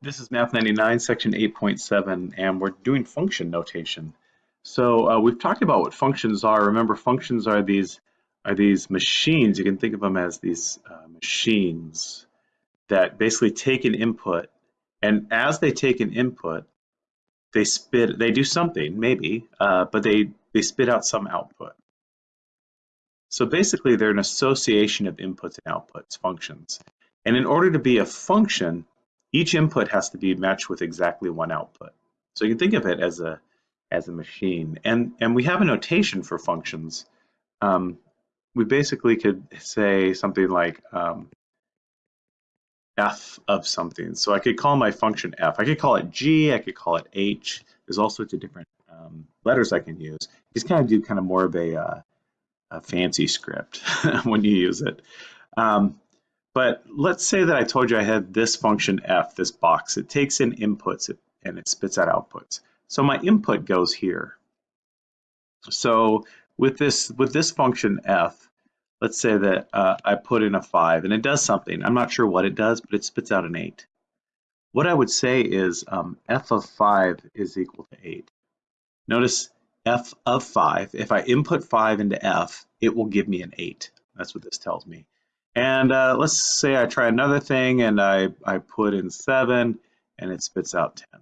This is Math 99, section 8.7, and we're doing function notation. So uh, we've talked about what functions are. Remember, functions are these are these machines. You can think of them as these uh, machines that basically take an input, and as they take an input, they spit. They do something, maybe, uh, but they they spit out some output. So basically, they're an association of inputs and outputs, functions. And in order to be a function, each input has to be matched with exactly one output. So you can think of it as a as a machine. And and we have a notation for functions. Um, we basically could say something like um, f of something. So I could call my function f. I could call it g. I could call it h. There's all sorts of different um, letters I can use. Just kind of do kind of more of a, uh, a fancy script when you use it. Um, but let's say that I told you I had this function f, this box. It takes in inputs and it spits out outputs. So my input goes here. So with this with this function f, let's say that uh, I put in a 5 and it does something. I'm not sure what it does, but it spits out an 8. What I would say is um, f of 5 is equal to 8. Notice f of 5, if I input 5 into f, it will give me an 8. That's what this tells me. And uh, let's say I try another thing and I, I put in 7 and it spits out 10.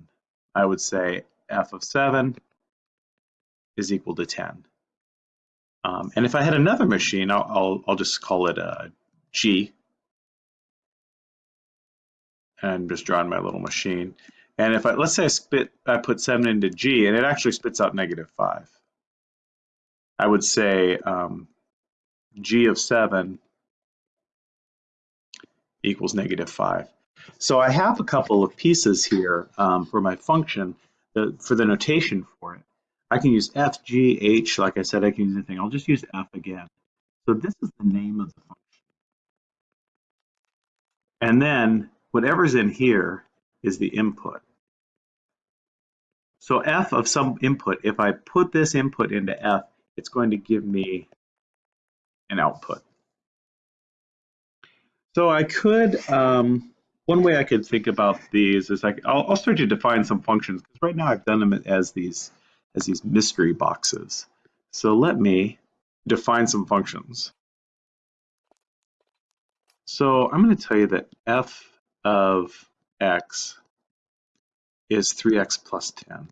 I would say f of 7 is equal to 10. Um, and if I had another machine, I'll, I'll, I'll just call it a G. And I'm just drawing my little machine. And if I, let's say I spit, I put 7 into G and it actually spits out negative 5. I would say um, G of 7 equals negative 5. So I have a couple of pieces here um, for my function, the, for the notation for it. I can use f, g, h, like I said, I can use anything. I'll just use f again. So this is the name of the function. And then whatever's in here is the input. So f of some input, if I put this input into f, it's going to give me an output. So I could, um, one way I could think about these is I, I'll, I'll start to define some functions because right now I've done them as these as these mystery boxes. So let me define some functions. So I'm going to tell you that f of x is 3x plus 10.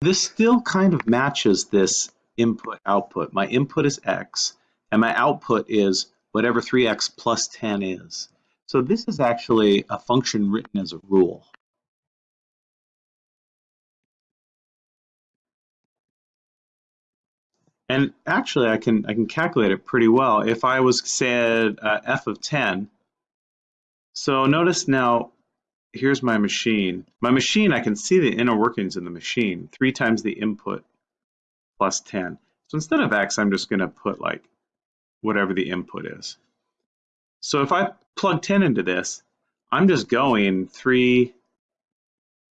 This still kind of matches this input output. My input is x and my output is whatever 3x plus 10 is. So this is actually a function written as a rule. And actually, I can I can calculate it pretty well. If I was said uh, f of 10, so notice now, here's my machine. My machine, I can see the inner workings in the machine, three times the input plus 10. So instead of x, I'm just going to put like whatever the input is. So if I plug 10 into this, I'm just going 3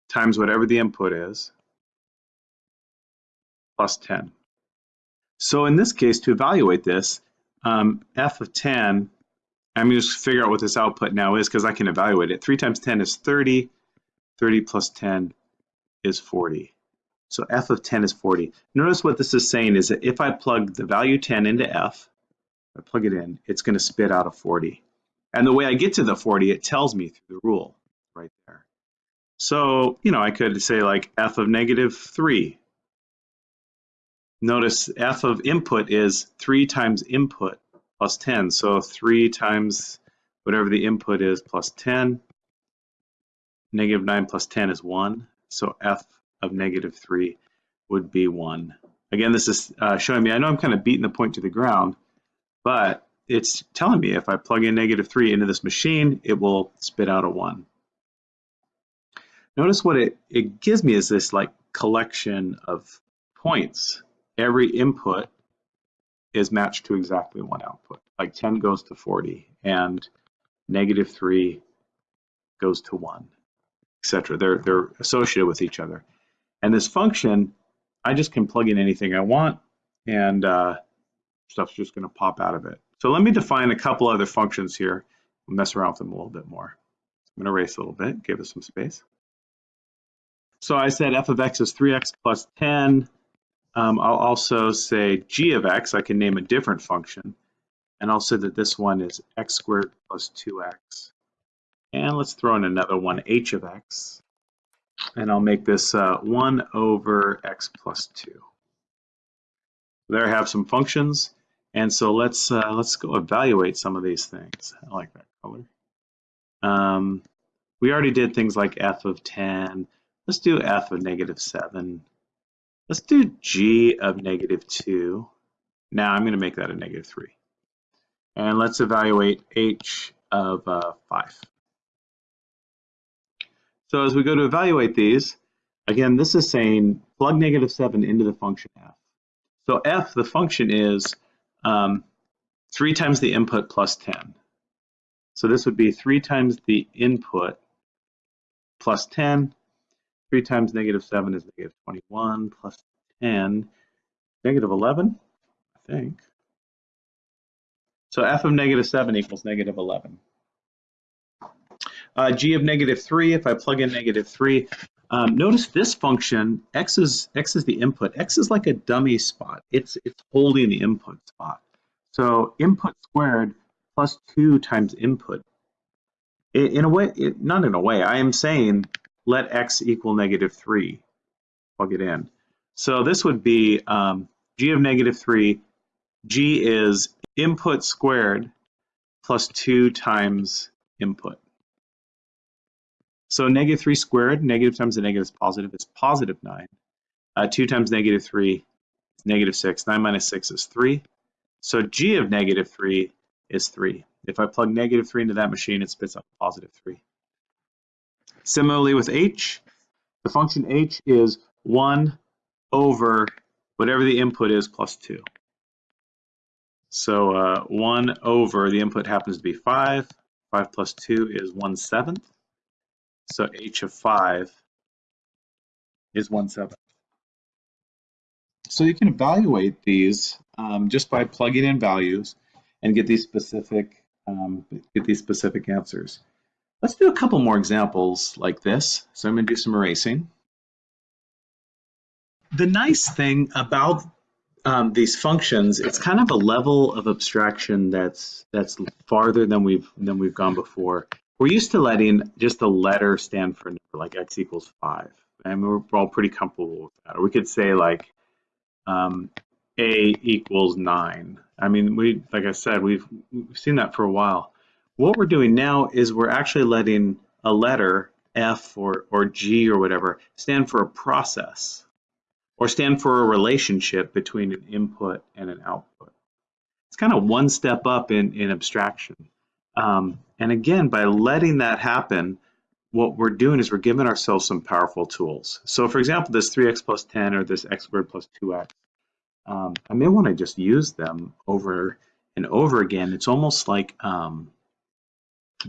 times whatever the input is plus 10. So in this case, to evaluate this, um, f of 10, I'm going to figure out what this output now is because I can evaluate it. 3 times 10 is 30. 30 plus 10 is 40. So f of 10 is 40. Notice what this is saying is that if I plug the value 10 into f, I plug it in, it's going to spit out a 40. And the way I get to the 40, it tells me through the rule right there. So, you know, I could say like f of negative 3. Notice f of input is 3 times input plus 10. So 3 times whatever the input is plus 10. Negative 9 plus 10 is 1. So f of negative 3 would be 1. Again, this is uh, showing me, I know I'm kind of beating the point to the ground, but it's telling me if I plug in negative 3 into this machine, it will spit out a 1. Notice what it, it gives me is this like collection of points. Every input is matched to exactly one output. Like 10 goes to 40 and negative 3 goes to 1, etc. They're, they're associated with each other. And this function, I just can plug in anything I want and uh, stuff's just going to pop out of it. So let me define a couple other functions here, mess around with them a little bit more. I'm going to erase a little bit, give us some space. So I said f of x is 3x plus 10. Um, I'll also say g of x, I can name a different function. And I'll say that this one is x squared plus 2x. And let's throw in another one, h of x. And I'll make this uh, 1 over x plus 2. There have some functions. And so let's uh, let's go evaluate some of these things. I like that color. Um, we already did things like f of 10. Let's do f of negative 7. Let's do g of negative 2. Now I'm going to make that a negative 3. And let's evaluate h of uh, 5. So as we go to evaluate these, again, this is saying plug negative 7 into the function f. So f, the function is um, 3 times the input plus 10. So this would be 3 times the input plus 10. 3 times negative 7 is negative 21 plus 10, negative 11, I think. So f of negative 7 equals negative 11. Uh, g of negative 3, if I plug in negative 3, um, notice this function, x is, x is the input. x is like a dummy spot. It's, it's holding the input spot. So input squared plus 2 times input. In, a way, it, not in a way, I am saying let x equal negative 3. Plug it in. So this would be um, g of negative 3. g is input squared plus 2 times input. So negative 3 squared, negative times the negative is positive, is positive 9. Uh, 2 times negative 3 is negative 6. 9 minus 6 is 3. So g of negative 3 is 3. If I plug negative 3 into that machine, it spits out positive 3. Similarly with h, the function h is 1 over whatever the input is plus 2. So uh, 1 over, the input happens to be 5. 5 plus 2 is 1 seventh. So h of 5 is 1 7. So you can evaluate these um, just by plugging in values and get these specific um, get these specific answers. Let's do a couple more examples like this. So I'm going to do some erasing. The nice thing about um, these functions, it's kind of a level of abstraction that's that's farther than we've than we've gone before. We're used to letting just a letter stand for number, like x equals 5. And we're all pretty comfortable with that. Or we could say like um, a equals 9. I mean, we like I said, we've, we've seen that for a while. What we're doing now is we're actually letting a letter, F or, or G or whatever, stand for a process or stand for a relationship between an input and an output. It's kind of one step up in, in abstraction. Um, and again, by letting that happen, what we're doing is we're giving ourselves some powerful tools. So for example, this 3x plus 10 or this x squared plus 2x, um, I may want to just use them over and over again. It's almost like um,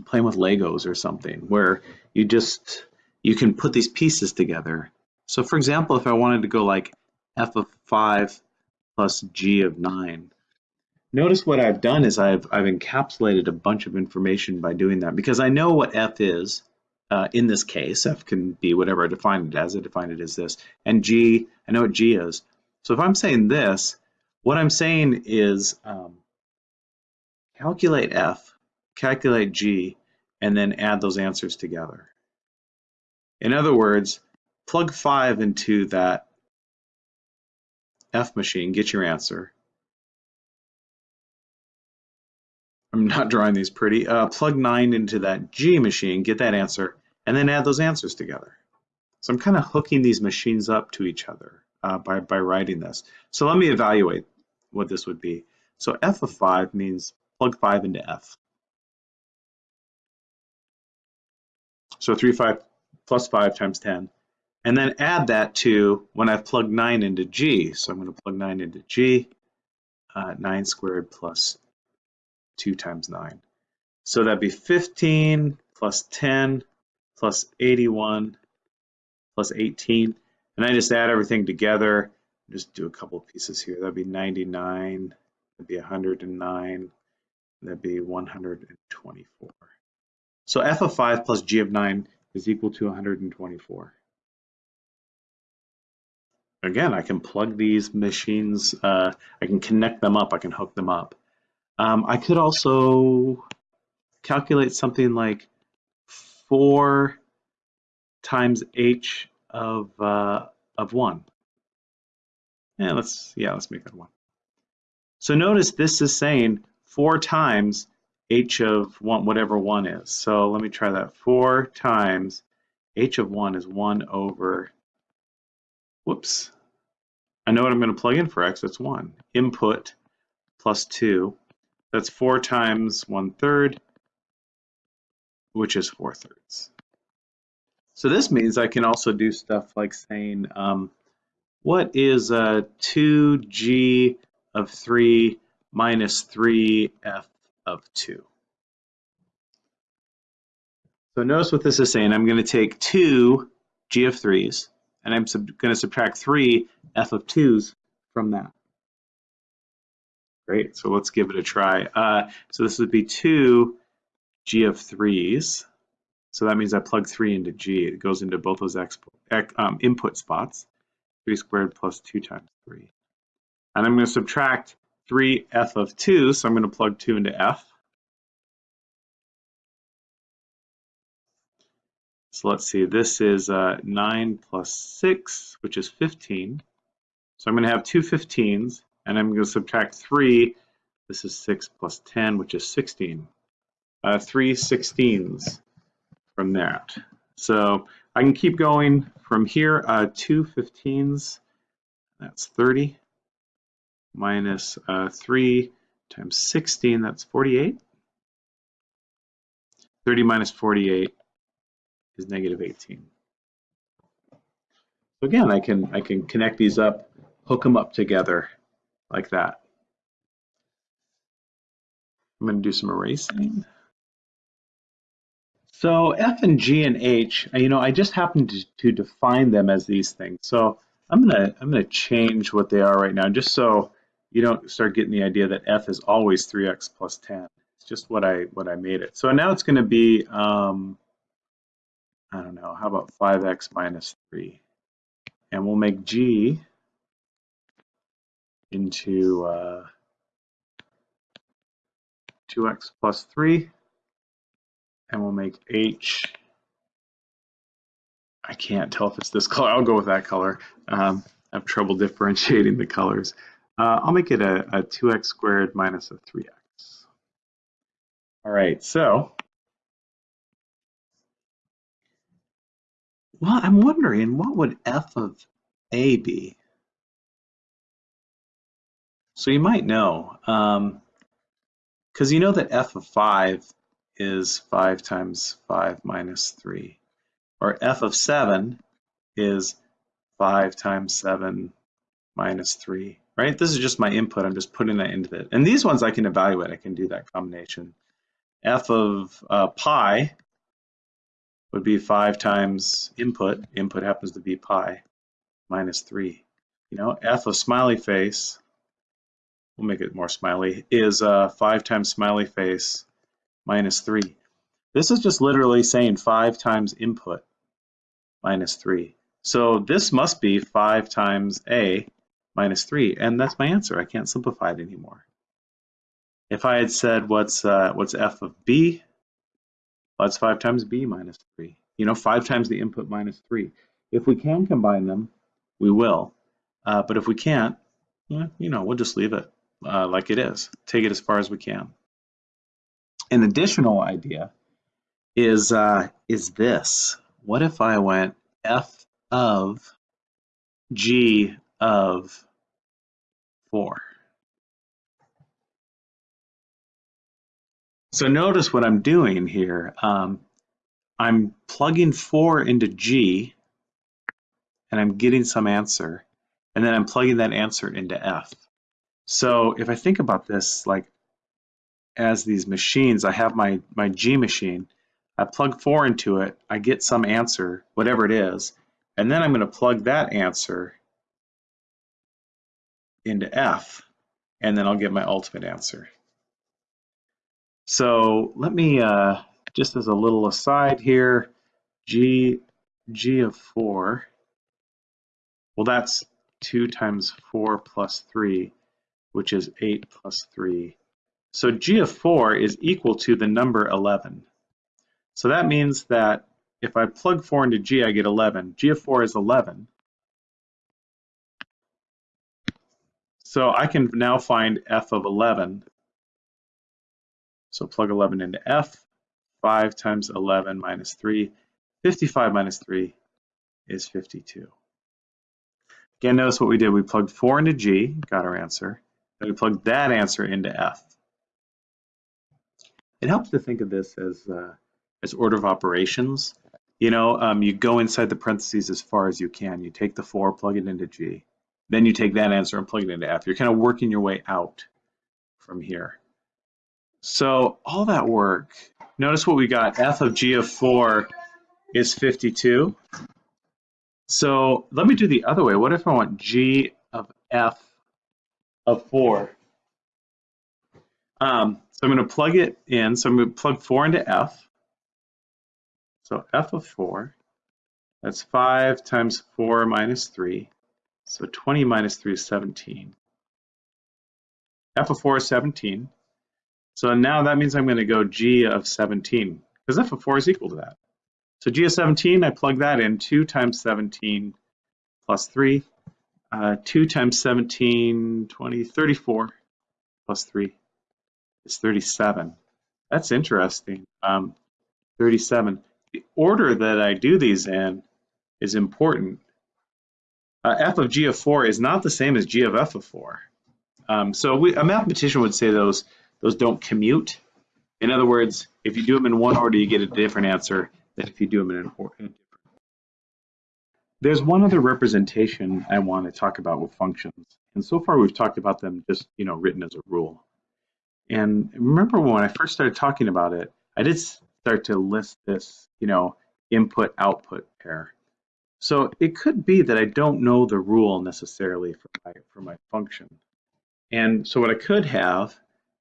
playing with Legos or something where you just, you can put these pieces together. So for example, if I wanted to go like f of 5 plus g of 9, Notice what I've done is I've, I've encapsulated a bunch of information by doing that because I know what f is uh, in this case. f can be whatever I define it as. I define it as this. And g, I know what g is. So if I'm saying this, what I'm saying is um, calculate f, calculate g, and then add those answers together. In other words, plug 5 into that f machine, get your answer, I'm not drawing these pretty. Uh, plug 9 into that G machine, get that answer, and then add those answers together. So I'm kind of hooking these machines up to each other uh, by, by writing this. So let me evaluate what this would be. So f of 5 means plug 5 into f. So 3, 5 plus 5 times 10. And then add that to when I've plugged 9 into g. So I'm going to plug 9 into g. Uh, 9 squared plus 2 times 9. So that'd be 15 plus 10 plus 81 plus 18. And I just add everything together. Just do a couple pieces here. That'd be 99. That'd be 109. That'd be 124. So f of 5 plus g of 9 is equal to 124. Again, I can plug these machines, uh, I can connect them up, I can hook them up. Um, I could also calculate something like 4 times h of, uh, of 1. Yeah, let's, yeah, let's make that 1. So notice this is saying 4 times h of 1, whatever 1 is. So let me try that. 4 times h of 1 is 1 over, whoops. I know what I'm going to plug in for x, it's 1. Input plus 2, that's 4 times 1 third, which is 4 thirds. So this means I can also do stuff like saying, um, what is uh, 2g of 3 minus 3f of 2? So notice what this is saying. I'm going to take 2 g of 3's, and I'm going to subtract 3 f of 2's from that. Great, so let's give it a try. Uh, so this would be 2 g of 3's so that means I plug 3 into G. It goes into both those um, input spots. 3 squared plus 2 times 3. And I'm going to subtract 3f of 2, so I'm going to plug 2 into f. So let's see, this is uh, 9 plus 6, which is 15. So I'm going to have two 15s, and I'm going to subtract 3. This is 6 plus 10, which is 16. Uh, 3 16s from that. So I can keep going from here, uh, two 15s, that's 30, minus uh, 3 times 16, that's 48. 30 minus 48 is negative 18. So again, I can, I can connect these up, hook them up together like that. I'm going to do some erasing. So F and G and H, uh, you know, I just happened to, to define them as these things. So I'm gonna I'm gonna change what they are right now, just so you don't start getting the idea that F is always 3x plus 10. It's just what I what I made it. So now it's gonna be um, I don't know, how about 5x minus 3? And we'll make G into uh, 2x plus 3 and we'll make H, I can't tell if it's this color, I'll go with that color. Um, I have trouble differentiating the colors. Uh, I'll make it a, a 2x squared minus a 3x. All right, so, well, I'm wondering what would f of a be? So you might know, because um, you know that f of 5 is 5 times 5 minus 3. Or f of 7 is 5 times 7 minus 3, right? This is just my input. I'm just putting that into it. And these ones I can evaluate. I can do that combination. f of uh, pi would be 5 times input. Input happens to be pi minus 3. You know, f of smiley face, we'll make it more smiley, is uh, 5 times smiley face minus 3. This is just literally saying 5 times input minus 3. So this must be 5 times a minus 3, and that's my answer. I can't simplify it anymore. If I had said what's uh, what's f of b, well, that's 5 times b minus 3. You know, 5 times the input minus 3. If we can combine them, we will. Uh, but if we can't, you know, we'll just leave it uh, like it is. Take it as far as we can an additional idea is uh, is this. What if I went f of g of 4? So notice what I'm doing here. Um, I'm plugging 4 into g, and I'm getting some answer, and then I'm plugging that answer into f. So if I think about this, like as these machines. I have my, my G machine. I plug 4 into it. I get some answer, whatever it is. And then I'm going to plug that answer into F. And then I'll get my ultimate answer. So let me, uh, just as a little aside here, g, g of 4, well, that's 2 times 4 plus 3, which is 8 plus 3. So g of 4 is equal to the number 11. So that means that if I plug 4 into g, I get 11. g of 4 is 11. So I can now find f of 11. So plug 11 into f. 5 times 11 minus 3. 55 minus 3 is 52. Again, notice what we did. We plugged 4 into g, got our answer. Then we plugged that answer into f. It helps to think of this as, uh, as order of operations. You know, um, you go inside the parentheses as far as you can. You take the 4, plug it into g. Then you take that answer and plug it into F. You're kind of working your way out from here. So all that work, notice what we got. F of G of 4 is 52. So let me do the other way. What if I want G of F of 4? Um, so I'm going to plug it in. So I'm going to plug 4 into F. So F of 4, that's 5 times 4 minus 3. So 20 minus 3 is 17. f of 4 is 17. So now that means I'm going to go g of 17, because f of 4 is equal to that. So g of 17, I plug that in. 2 times 17 plus 3. Uh, 2 times 17, 20, 34 plus 3 is 37. That's interesting. Um, 37. The order that I do these in is important uh, f of g of 4 is not the same as g of f of 4. Um, so we, a mathematician would say those, those don't commute. In other words, if you do them in one order, you get a different answer than if you do them in a different. There's one other representation I want to talk about with functions. And so far we've talked about them just, you know, written as a rule. And remember when I first started talking about it, I did start to list this, you know, input-output pair. So it could be that I don't know the rule necessarily for my, for my function. And so what I could have,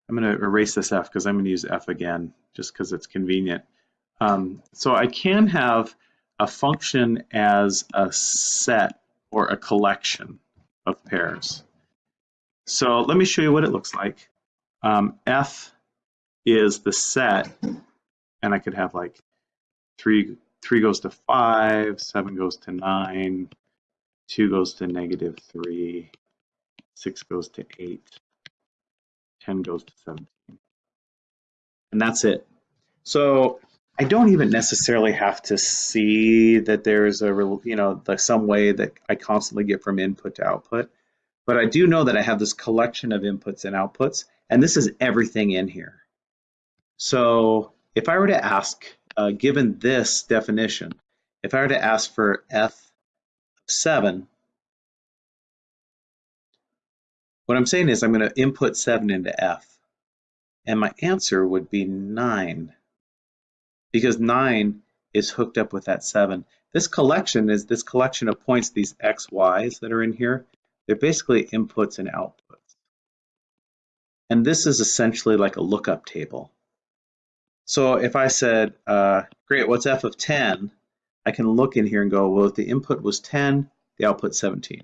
I'm going to erase this f because I'm going to use f again just because it's convenient. Um, so I can have a function as a set or a collection of pairs. So let me show you what it looks like. Um, f is the set, and I could have like three three goes to five, seven goes to nine, two goes to negative three, six goes to eight, 10 goes to 17. And that's it. So I don't even necessarily have to see that there's a, you know, some way that I constantly get from input to output. But I do know that I have this collection of inputs and outputs, and this is everything in here. So if I were to ask, uh, given this definition, if I were to ask for F7, what I'm saying is I'm going to input 7 into F, and my answer would be 9, because 9 is hooked up with that 7. This collection is this collection of points, these x, y's that are in here, they're basically inputs and outputs. And this is essentially like a lookup table. So if I said, uh, great, what's f of 10? I can look in here and go, well, if the input was 10, the output 17.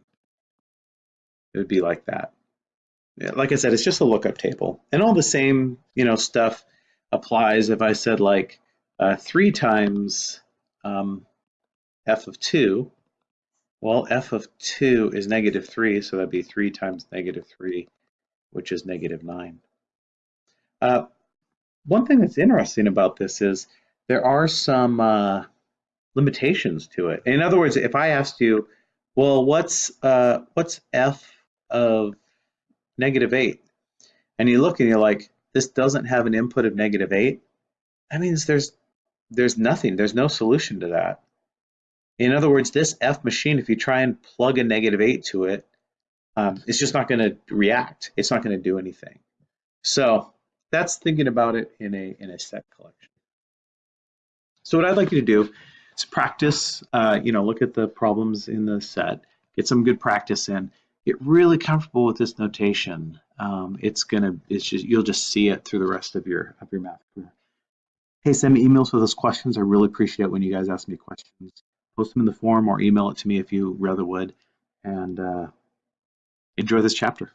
It would be like that. Like I said, it's just a lookup table. And all the same, you know, stuff applies if I said like uh, 3 times um, f of 2. Well, f of 2 is negative 3, so that'd be 3 times negative 3, which is negative 9. Uh, one thing that's interesting about this is there are some uh, limitations to it. In other words, if I asked you, well, what's uh, what's f of negative 8? And you look and you're like, this doesn't have an input of negative 8. That means there's there's nothing. There's no solution to that. In other words, this F machine, if you try and plug a negative 8 to it, um, it's just not going to react. It's not going to do anything. So that's thinking about it in a, in a set collection. So what I'd like you to do is practice, uh, you know, look at the problems in the set, get some good practice in, get really comfortable with this notation. Um, it's gonna, it's just, you'll just see it through the rest of your, of your math career. Hey, send me emails with those questions. I really appreciate when you guys ask me questions. Post them in the forum or email it to me if you rather would. And uh, enjoy this chapter.